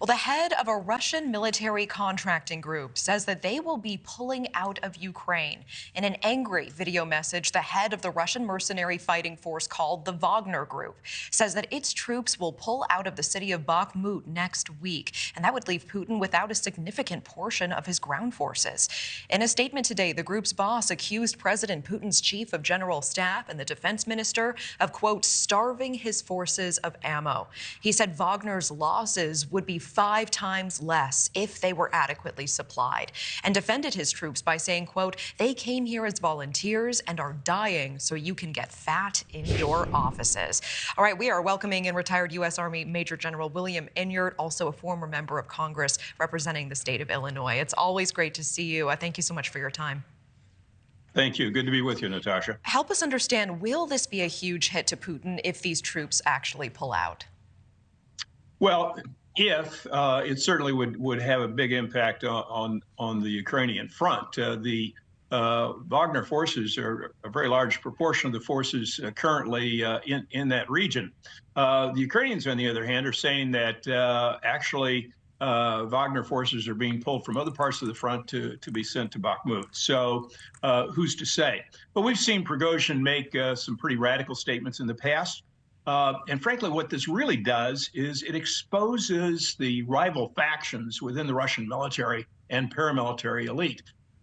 Well, the head of a Russian military contracting group says that they will be pulling out of Ukraine. In an angry video message, the head of the Russian mercenary fighting force called the Wagner Group says that its troops will pull out of the city of Bakhmut next week, and that would leave Putin without a significant portion of his ground forces. In a statement today, the group's boss accused President Putin's chief of general staff and the defense minister of, quote, starving his forces of ammo. He said Wagner's losses would be five times less if they were adequately supplied, and defended his troops by saying, quote, they came here as volunteers and are dying so you can get fat in your offices. All right, we are welcoming in retired U.S. Army Major General William Enyart, also a former member of Congress representing the state of Illinois. It's always great to see you. I thank you so much for your time. Thank you. Good to be with you, Natasha. Help us understand, will this be a huge hit to Putin if these troops actually pull out? Well, if uh, it certainly would would have a big impact on on, the Ukrainian front. Uh, the uh, Wagner forces are a very large proportion of the forces uh, currently uh, in in that region. Uh, the Ukrainians, on the other hand, are saying that actually Wagner forces are being pulled from other parts of the front to to be sent to Bakhmut. So who's to say? But we've seen Prigozhin make some pretty radical statements in the past. Uh, and frankly, what this really does is it exposes the rival factions within the Russian military and paramilitary elite.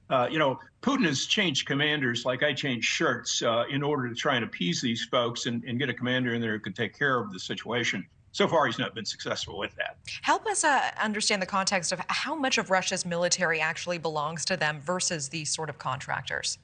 Uh, you know, Putin has changed commanders like I changed shirts uh, in order to try and appease these folks and, and, get a commander in there who can take care of the situation. So far, he's not been successful with that. Help us uh, understand the context of how much of Russia's military actually belongs to them versus these sort of contractors.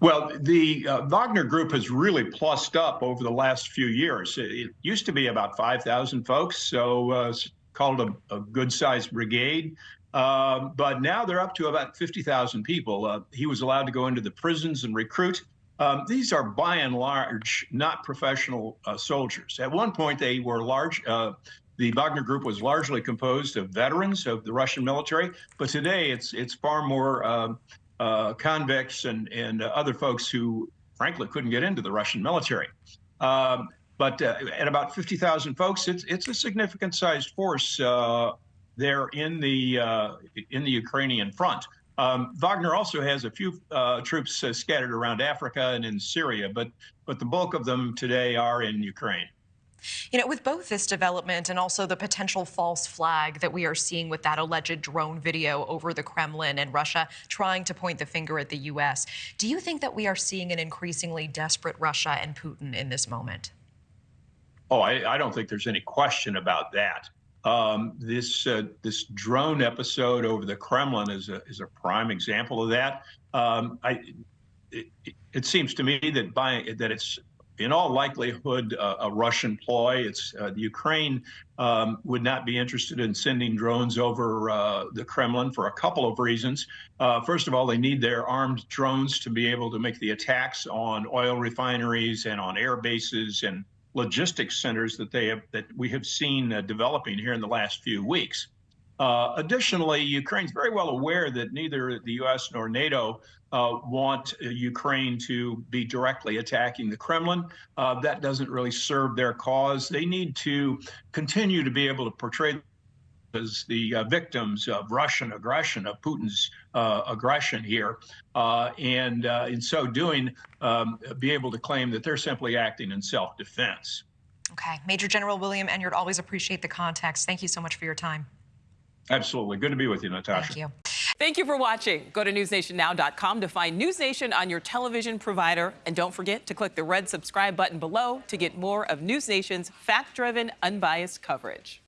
Well, the uh, Wagner Group has really plussed up over the last few years. It, used to be about 5,000 folks, so uh, called a, a good-sized brigade. Uh, but now they're up to about 50,000 people. Uh, he was allowed to go into the prisons and recruit. Um, these are by and large not professional uh, soldiers. At one point, they were large. Uh, the Wagner Group was largely composed of veterans of the Russian military, but today it's it's far more um, uh, convicts and, and uh, other folks who, frankly, couldn't get into the Russian military. Um, but uh, at about 50,000 folks, it's, it's a significant sized force uh, there in the, uh, in the Ukrainian front. Um, Wagner also has a few uh, troops scattered around Africa and in Syria, but, but the bulk of them today are in Ukraine. You know, with both this development and also the potential false flag that we are seeing with that alleged drone video over the Kremlin and Russia trying to point the finger at the U.S., do you think that we are seeing an increasingly desperate Russia and Putin in this moment? Oh, I, I don't think there's any question about that. Um, this uh, this drone episode over the Kremlin is a is a prime example of that. Um, I, it, it, seems to me that by that it's in all likelihood, uh, a Russian ploy. It's uh, the Ukraine um, would not be interested in sending drones over uh, the Kremlin for a couple of reasons. Uh, first of all, they need their armed drones to be able to make the attacks on oil refineries and on air bases and logistics centers that they have that we have seen uh, developing here in the last few weeks. Uh, additionally, Ukraine's very well aware that neither the U.S. nor NATO uh, want uh, Ukraine to be directly attacking the Kremlin. Uh, that doesn't really serve their cause. They need to continue to be able to portray as the uh, victims of Russian aggression, of Putin's uh, aggression here, uh, and in so doing, um, be able to claim that they're simply acting in self-defense. Okay. Major General William Enyart, always appreciate the context. Thank you so much for your time. Absolutely. Good to be with you, Natasha. Thank you. Thank you for watching. Go to newsnationnow.com to find News Nation on your television provider. And don't forget to click the red subscribe button below to get more of News Nation's fact-driven, unbiased coverage.